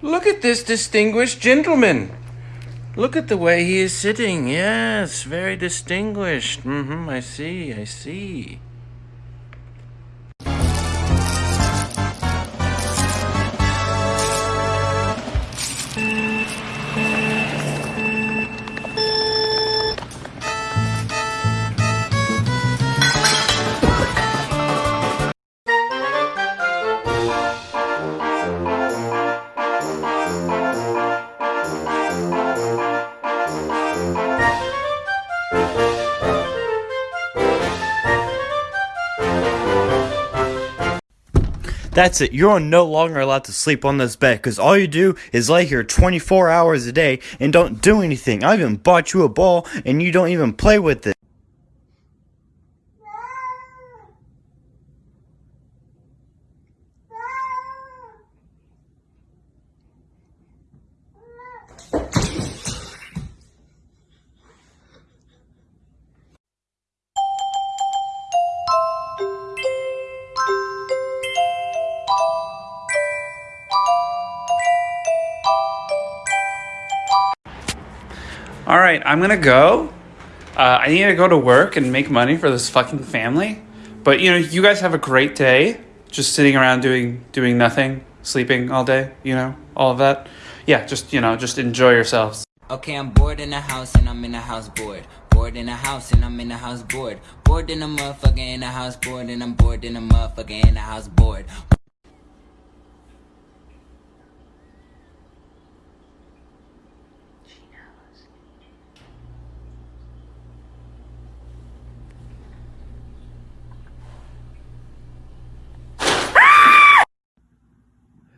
Look at this distinguished gentleman. Look at the way he is sitting. Yes, very distinguished. Mm-hmm, I see, I see. That's it. You're no longer allowed to sleep on this bed because all you do is lay here 24 hours a day and don't do anything. I even bought you a ball and you don't even play with it. All right, I'm gonna go. Uh, I need to go to work and make money for this fucking family. But you know, you guys have a great day, just sitting around doing doing nothing, sleeping all day. You know, all of that. Yeah, just you know, just enjoy yourselves. Okay, I'm bored in the house and I'm in the house bored. Bored in the house and I'm in the house bored. Bored in the motherfucker in the house bored and I'm bored in the motherfucker in the house bored.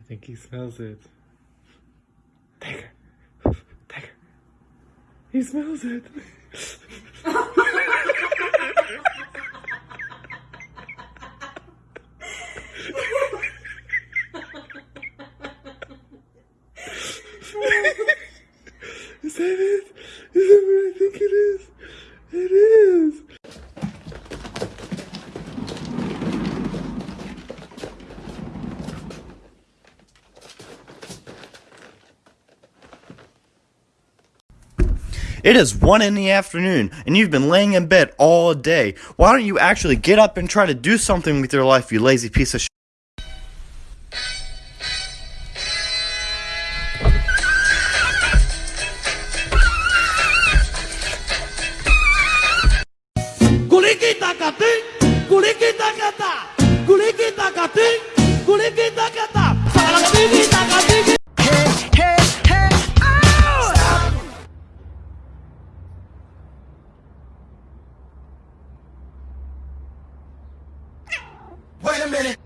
I think he smells it. Take her. He smells it. That it? It is 1 in the afternoon and you've been laying in bed all day. Why don't you actually get up and try to do something with your life, you lazy piece of shit? a minute.